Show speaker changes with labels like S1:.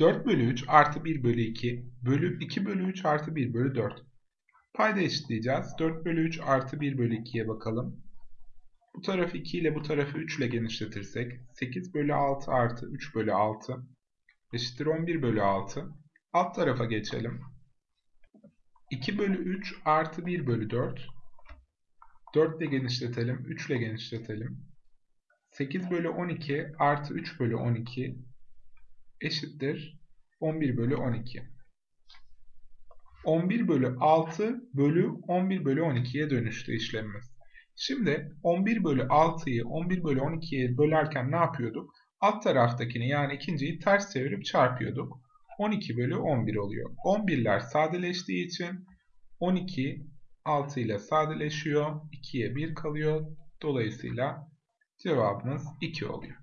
S1: 4 bölü 3 artı 1 bölü 2 bölü 2 bölü 3 artı 1 bölü 4. Payda eşitleyeceğiz. 4 bölü 3 artı 1 bölü 2'ye bakalım. Bu tarafı 2 ile bu tarafı 3 ile genişletirsek 8 bölü 6 artı 3 bölü 6 eşittir 11 bölü 6. Alt tarafa geçelim. 2 bölü 3 artı 1 bölü 4. 4 ile genişletelim. 3 ile genişletelim. 8 bölü 12 artı 3 bölü 12 eşittir 11 bölü 12. 11 bölü 6 bölü 11 bölü 12'ye dönüştü işlemimiz. Şimdi 11 bölü 6'yı 11 bölü 12'ye bölerken ne yapıyorduk? Alt taraftakini yani ikinciyi ters çevirip çarpıyorduk. 12 bölü 11 oluyor. 11'ler sadeleştiği için 12 6 ile sadeleşiyor. 2'ye 1 kalıyor. Dolayısıyla cevabımız 2 oluyor.